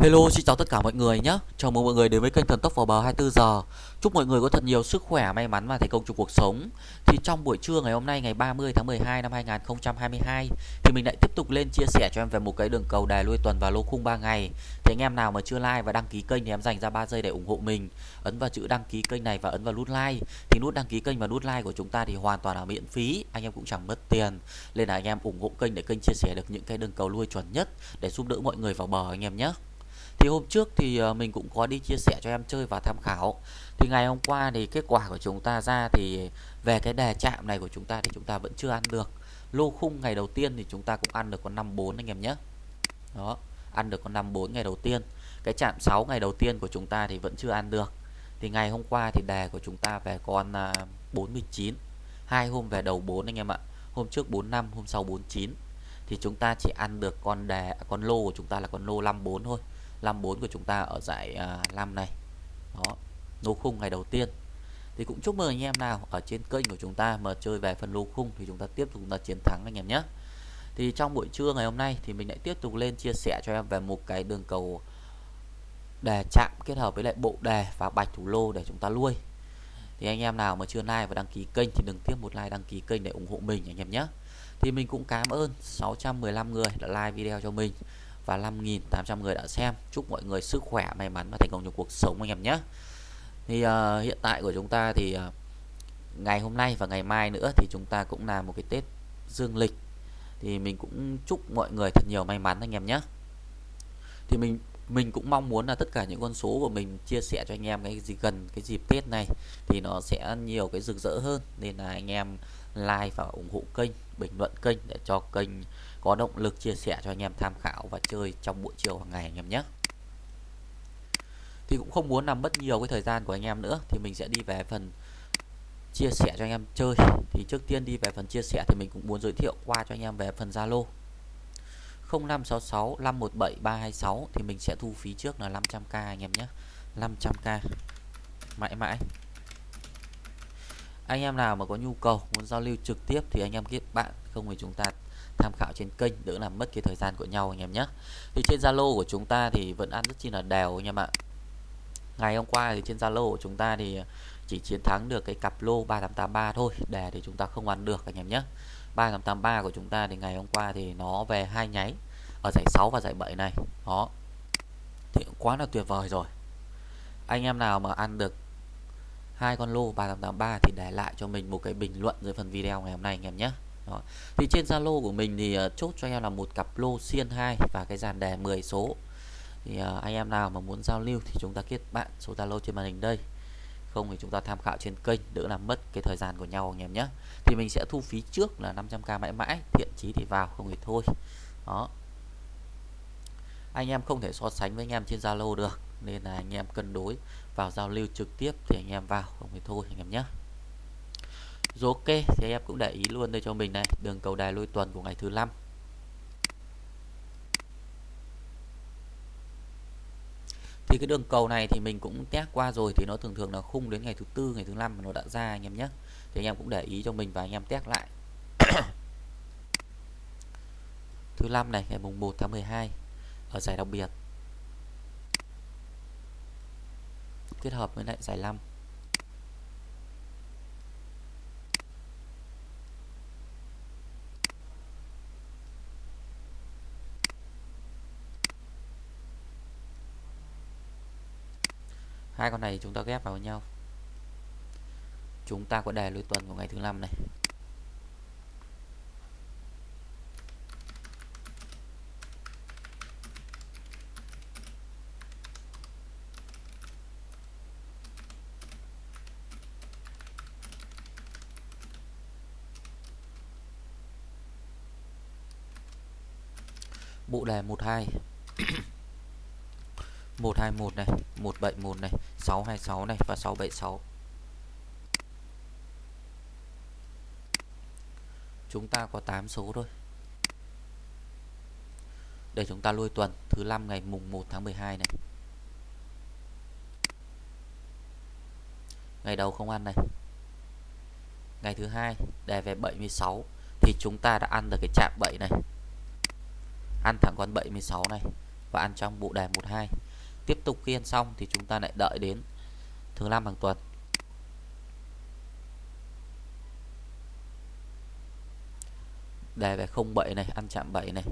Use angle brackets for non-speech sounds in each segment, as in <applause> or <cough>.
Hello, xin chào tất cả mọi người nhé. Chào mừng mọi người đến với kênh Thần Tốc vào bờ 24 giờ. Chúc mọi người có thật nhiều sức khỏe, may mắn và thành công trong cuộc sống. Thì trong buổi trưa ngày hôm nay ngày 30 tháng 12 năm 2022 thì mình lại tiếp tục lên chia sẻ cho em về một cái đường cầu đài lui tuần và lô khung 3 ngày. Thì anh em nào mà chưa like và đăng ký kênh thì em dành ra 3 giây để ủng hộ mình. Ấn vào chữ đăng ký kênh này và ấn vào nút like. Thì nút đăng ký kênh và nút like của chúng ta thì hoàn toàn là miễn phí, anh em cũng chẳng mất tiền. Nên là anh em ủng hộ kênh để kênh chia sẻ được những cái đường cầu lui chuẩn nhất để giúp đỡ mọi người vào bờ anh em nhé thì hôm trước thì ờ, mình cũng có đi chia sẻ cho em chơi và tham khảo. Thì ngày hôm qua thì kết quả của chúng ta ra thì về cái đề chạm này của chúng ta thì chúng ta vẫn chưa ăn được. Lô khung ngày đầu tiên thì chúng ta cũng ăn được con 54 anh em nhé. Đó, ăn được con 54 ngày đầu tiên. Cái chạm 6 ngày đầu tiên của chúng ta thì vẫn chưa ăn được. Thì ngày hôm qua thì đề của chúng ta về con à, 49 hai hôm về đầu 4 anh em ạ. Hôm trước 45 hôm sau 49 thì chúng ta chỉ ăn được con đề, con lô của chúng ta là con lô 54 thôi. 54 của chúng ta ở giải à, 5 này. Đó lô khung ngày đầu tiên. Thì cũng chúc mừng anh em nào ở trên kênh của chúng ta mà chơi về phần lô khung thì chúng ta tiếp tục là chiến thắng anh em nhé. Thì trong buổi trưa ngày hôm nay thì mình lại tiếp tục lên chia sẻ cho em về một cái đường cầu đề chạm kết hợp với lại bộ đề và bạch thủ lô để chúng ta nuôi thì anh em nào mà chưa like và đăng ký kênh thì đừng tiếp một like đăng ký kênh để ủng hộ mình anh em nhé. Thì mình cũng cảm ơn 615 người đã like video cho mình và 5.800 người đã xem. Chúc mọi người sức khỏe may mắn và thành công trong cuộc sống anh em nhé. Thì uh, hiện tại của chúng ta thì uh, ngày hôm nay và ngày mai nữa thì chúng ta cũng là một cái Tết dương lịch. Thì mình cũng chúc mọi người thật nhiều may mắn anh em nhé. Thì mình mình cũng mong muốn là tất cả những con số của mình chia sẻ cho anh em cái gì gần cái dịp Tết này thì nó sẽ nhiều cái rực rỡ hơn. Nên là anh em like và ủng hộ kênh, bình luận kênh để cho kênh có động lực chia sẻ cho anh em tham khảo và chơi trong buổi chiều hàng ngày anh em nhé. Thì cũng không muốn làm mất nhiều cái thời gian của anh em nữa, thì mình sẽ đi về phần chia sẻ cho anh em chơi. Thì trước tiên đi về phần chia sẻ thì mình cũng muốn giới thiệu qua cho anh em về phần Zalo. 0566 517 326 thì mình sẽ thu phí trước là 500k anh em nhé. 500k mãi mãi anh em nào mà có nhu cầu, muốn giao lưu trực tiếp thì anh em kết bạn, không thì chúng ta tham khảo trên kênh, đỡ làm mất cái thời gian của nhau anh em nhé. Thì trên Zalo của chúng ta thì vẫn ăn rất chi là đều anh em ạ. Ngày hôm qua thì trên Zalo của chúng ta thì chỉ chiến thắng được cái cặp lô 3883 thôi đề thì chúng ta không ăn được anh em nhé. 3883 của chúng ta thì ngày hôm qua thì nó về hai nháy, ở giải 6 và giải 7 này. Đó, thì cũng quá là tuyệt vời rồi. Anh em nào mà ăn được hai con lô 3883 thì để lại cho mình một cái bình luận dưới phần video ngày hôm nay anh em nhé. Đó. thì trên Zalo của mình thì uh, chốt cho em là một cặp lô xiên 2 và cái dàn đề 10 số. Thì uh, anh em nào mà muốn giao lưu thì chúng ta kết bạn số Zalo trên màn hình đây. Không thì chúng ta tham khảo trên kênh đỡ làm mất cái thời gian của nhau anh em nhé. Thì mình sẽ thu phí trước là 500k mãi mãi thiện chí thì vào không thì thôi. Đó. Anh em không thể so sánh với anh em trên Zalo được nên là anh em cân đối vào giao lưu trực tiếp thì anh em vào không thì thôi anh em nhé. Rồi ok, thì em cũng để ý luôn đây cho mình này, đường cầu đài lui tuần của ngày thứ năm. Thì cái đường cầu này thì mình cũng test qua rồi thì nó thường thường là khung đến ngày thứ tư, ngày thứ năm nó đã ra anh em nhé. Thì anh em cũng để ý cho mình và anh em test lại. <coughs> Thứ năm này, ngày mùng 1 tháng 12 ở giải đặc biệt. Kết hợp với lại giải 5 hai con này chúng ta ghép vào với nhau. Chúng ta có đề lối tuần của ngày thứ năm này. Bộ đề 12 121 <coughs> này 171 này 626 này và 676 chúng ta có 8 số thôi. Để chúng ta lui tuần, thứ năm ngày mùng 1 tháng 12 này. Ngày đầu không ăn này. Ngày thứ hai, đề về 76 thì chúng ta đã ăn được cái chạm 7 này ăn thẳng con 76 này và ăn trong bộ đề 12 tiếp tục khi ăn xong thì chúng ta lại đợi đến thứ năm hàng tuần. Đề về 07 này, ăn chạm 7 này.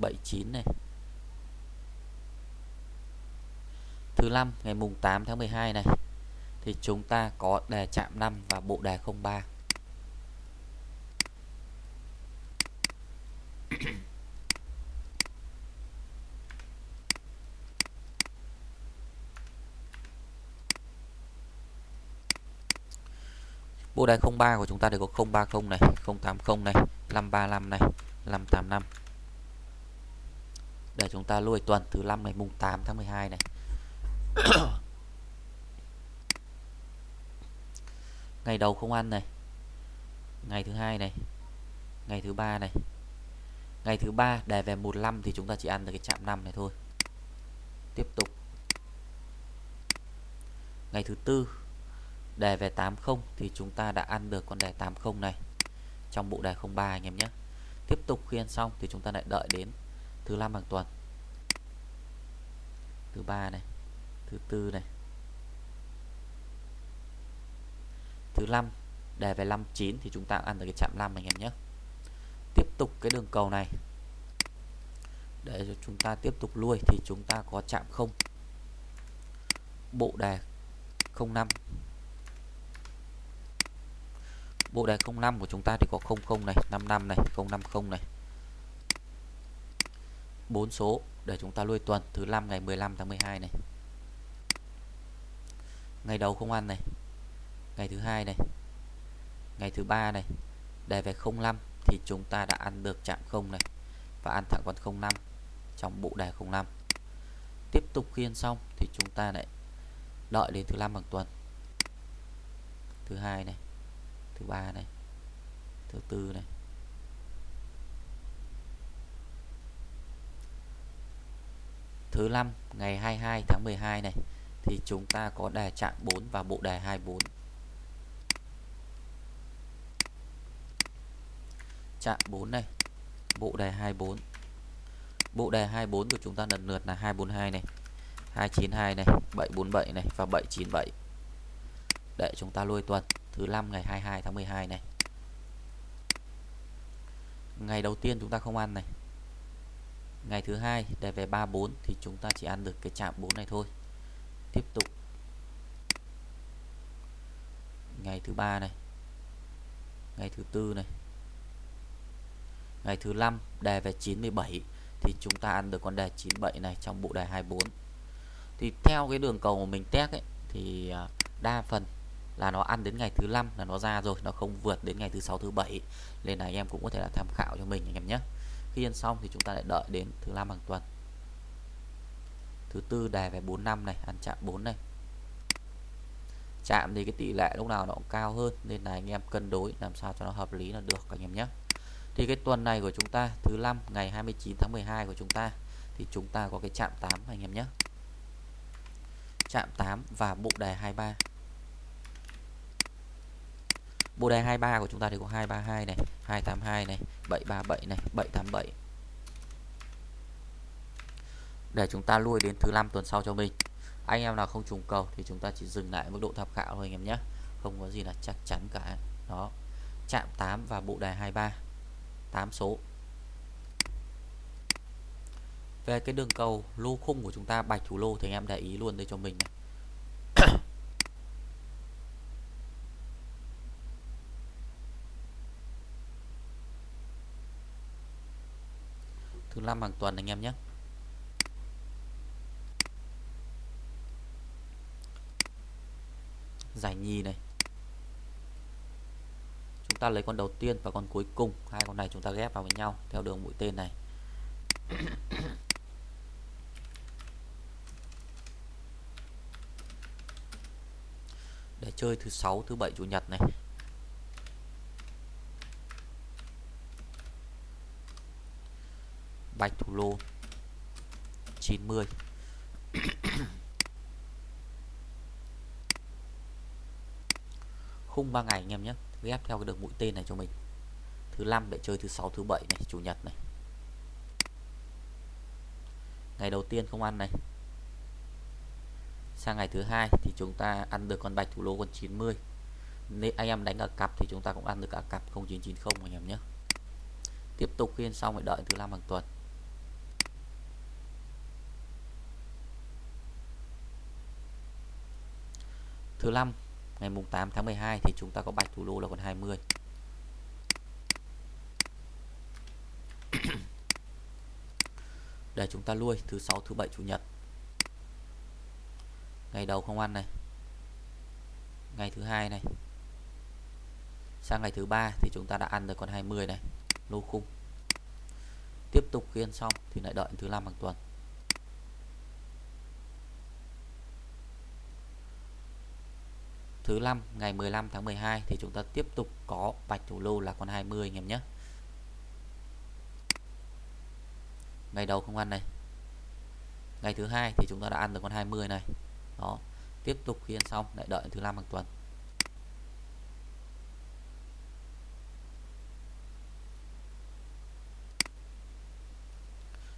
79 này. Thứ năm, ngày mùng 8 tháng 12 này, thì chúng ta có đề chạm 5 và bộ đề 03 Bộ đề 03 của chúng ta thì có 030 này, 080 này, 535 này, 585. Để chúng ta lùi tuần thứ 5 ngày mùng 8 tháng 12 này. <coughs> ngày đầu không ăn này. Ngày thứ hai này. Ngày thứ ba này. Ngày thứ ba đề về 15 thì chúng ta chỉ ăn được cái chạm 5 này thôi. Tiếp tục. Ngày thứ tư đề về 80 thì chúng ta đã ăn được con đề 80 này. Trong bộ đề 03 anh em nhé. Tiếp tục khi ăn xong thì chúng ta lại đợi đến thứ năm hàng tuần. Thứ ba này, thứ tư này. Thứ năm, đề về 59 thì chúng ta ăn được cái chạm 5 anh em nhé. Tiếp tục cái đường cầu này. Để cho chúng ta tiếp tục lui thì chúng ta có chạm không. Bộ đề 05 bộ đề 05 của chúng ta thì có 00 này 55 này 050 này. Bốn số để chúng ta nuôi tuần, thứ năm ngày 15 tháng 12 này. Ngày đầu không ăn này. Ngày thứ hai này. Ngày thứ ba này. Đề về 05 thì chúng ta đã ăn được chạm 0 này và ăn thẳng con 05 trong bộ đề 05 tiếp tục khi ăn xong thì chúng ta lại đợi đến thứ năm hàng tuần. Thứ hai này thứ ba này. Thứ tư này. Thứ năm, ngày 22 tháng 12 này, thì chúng ta có đề trạng 4 và bộ đề 24 trạng 4 này, bộ đề 24 bộ đề 24 của chúng ta lần lượt là 242 này 292 này 747 này và 797 để chúng ta lôi tuần thứ năm ngày 22 tháng 12 này. Ngày đầu tiên chúng ta không ăn này. Ngày thứ hai để về 34 thì chúng ta chỉ ăn được cái chạm 4 này thôi. Tiếp tục. Ngày thứ ba này. Ngày thứ tư này. Ngày thứ năm, đề về 97 thì chúng ta ăn được con đề 97 này trong bộ đề 24 thì theo cái đường cầu mà mình test ấy, thì à, đa phần là nó ăn đến ngày thứ năm là nó ra rồi, nó không vượt đến ngày thứ sáu, thứ bảy. Nên là anh em cũng có thể là tham khảo cho mình anh em nhé. Khi ăn xong thì chúng ta lại đợi đến thứ năm hàng tuần. Thứ tư đề về 4 năm này, ăn chạm 4 này. Chạm thì cái tỷ lệ lúc nào nó cũng cao hơn, nên là anh em cân đối làm sao cho nó hợp lý là được anh em nhé. Thì cái tuần này của chúng ta, thứ năm, ngày 29 tháng 12 của chúng ta, thì chúng ta có cái chạm 8 anh em nhé. Chạm 8 và bộ đề 23 bộ đề 23 của chúng ta thì có 232 này 282 này 737 này 787 để chúng ta lui đến thứ năm tuần sau cho mình. Anh em nào không trùng cầu thì chúng ta chỉ dừng lại mức độ tham khảo thôi anh em nhé. Không có gì là chắc chắn cả. Đó. Chạm 8 và bộ đề 23 8 số. Về cái đường cầu lô khung của chúng ta, bạch thủ lô thì anh em để ý luôn đây cho mình này. 5 hàng tuần anh em nhé. Giải nhì này. Chúng ta lấy con đầu tiên và con cuối cùng. Hai con này chúng ta ghép vào với nhau theo đường mũi tên này. <coughs> Để chơi thứ sáu, thứ bảy, chủ nhật này. Bạch thủ lô. 90 khung 3 ngày anh em nhé. Ghép theo cái đường mũi tên này cho mình. Thứ năm để chơi, thứ sáu, thứ bảy này, chủ nhật này. Ngày đầu tiên không ăn này. Sang ngày thứ hai thì chúng ta ăn được con bạch thủ lô con 90 nếu anh em đánh ở cặp thì chúng ta cũng ăn được cả cặp 0990 anh em nhé. Tiếp tục phiên xong phải đợi thứ năm hàng tuần. Thứ năm, ngày mùng 8 tháng 12 thì chúng ta có bạch thủ lô là còn 20 <coughs> để chúng ta nuôi thứ sáu, thứ bảy, chủ nhật. Ngày đầu không ăn này. Ngày thứ hai này. Sang ngày thứ ba thì chúng ta đã ăn được con 20 này. Lô khung. Tiếp tục khiên xong thì lại đợi thứ năm hàng tuần. Thứ năm, ngày 15 tháng 12 thì chúng ta tiếp tục có bạch thủ lô là con 20 anh em nhé. Ngày đầu không ăn này. Ngày thứ hai thì chúng ta đã ăn được con 20 này. Đó, tiếp tục khi ăn xong, lại đợi thứ năm hàng tuần.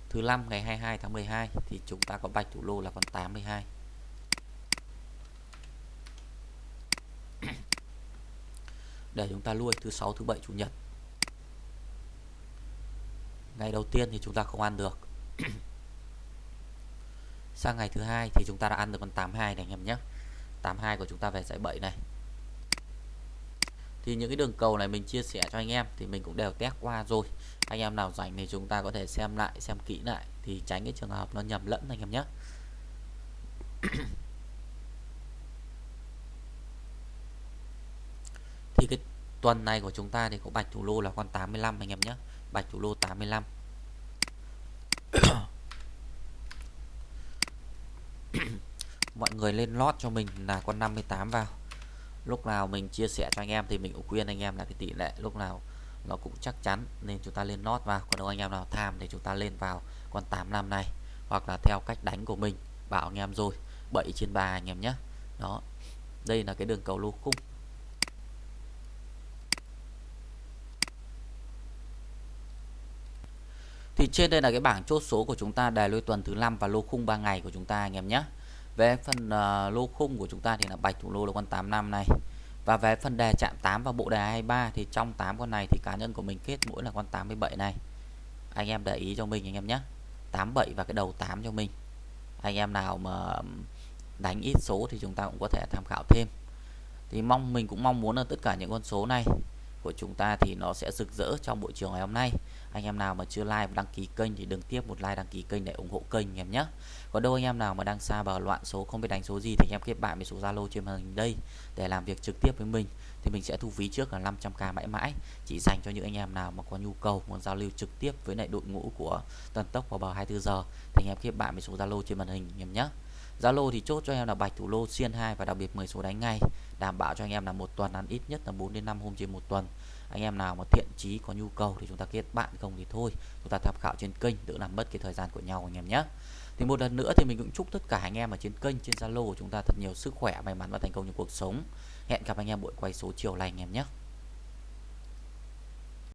Thứ năm, ngày 22 tháng 12 thì chúng ta có bạch thủ lô là con 82 để chúng ta nuôi thứ sáu, thứ bảy, chủ nhật. Ngày đầu tiên thì chúng ta không ăn được. <clears throat> Sang ngày thứ hai thì chúng ta đã ăn được con 82 này anh em nhé. 82 của chúng ta về giải 7 này. Thì những cái đường cầu này mình chia sẻ cho anh em thì mình cũng đều test qua rồi. Anh em nào rảnh thì chúng ta có thể xem lại, xem kỹ lại thì tránh cái trường hợp nó nhầm lẫn anh em nhé. <clears throat> thì cái tuần này của chúng ta thì có bạch thủ lô là con 85 anh em nhé. Bạch thủ lô 85 <coughs> mọi người lên lót cho mình là con 58 vào. Lúc nào mình chia sẻ cho anh em thì mình cũng khuyên anh em là cái tỷ lệ lúc nào nó cũng chắc chắn nên chúng ta lên lót vào. Còn đâu anh em nào tham thì chúng ta lên vào con 85 này. Hoặc là theo cách đánh của mình, bảo anh em rồi 7 trên 3 anh em nhé. Đó, đây là cái đường cầu lô khung. Thì trên đây là cái bảng chốt số của chúng ta đề lôi tuần thứ 5 và lô khung 3 ngày của chúng ta anh em nhé. Về phần uh, lô khung của chúng ta thì là bạch thủ lô là con 85 này. Và về phần đề chạm 8 và bộ đề 23 thì trong 8 con này thì cá nhân của mình kết mỗi là con 87 này. Anh em để ý cho mình anh em nhé. 87 và cái đầu 8 cho mình. Anh em nào mà đánh ít số thì chúng ta cũng có thể tham khảo thêm. Thì mong mình cũng mong muốn là tất cả những con số này của chúng ta thì nó sẽ rực rỡ trong buổi chiều ngày hôm nay. Anh em nào mà chưa like và đăng ký kênh thì đừng tiếp một like, đăng ký kênh để ủng hộ kênh anh em nhé. Còn đâu anh em nào mà đang xa bờ loạn số, không biết đánh số gì thì anh em kết bạn với số Zalo trên màn hình đây để làm việc trực tiếp với mình. Thì mình sẽ thu phí trước là 500k mãi mãi, chỉ dành cho những anh em nào mà có nhu cầu, muốn giao lưu trực tiếp với lại đội ngũ của Tần Tốc vào bờ 24 giờ thì anh em kết bạn với số Zalo trên màn hình anh em nhé. Zalo thì chốt cho em là bạch thủ lô xiên 2 và đặc biệt 10 số đánh ngay. Đảm bảo cho anh em là một tuần ăn ít nhất là 4 đến 5 hôm trên một tuần. Anh em nào mà thiện chí có nhu cầu thì chúng ta kết bạn, không thì thôi. Chúng ta tham khảo trên kênh, đỡ làm mất cái thời gian của nhau anh em nhé. Thì một lần nữa thì mình cũng chúc tất cả anh em ở trên kênh, trên Zalo của chúng ta thật nhiều sức khỏe, may mắn và thành công trong cuộc sống. Hẹn gặp anh em buổi quay số chiều này anh em nhé.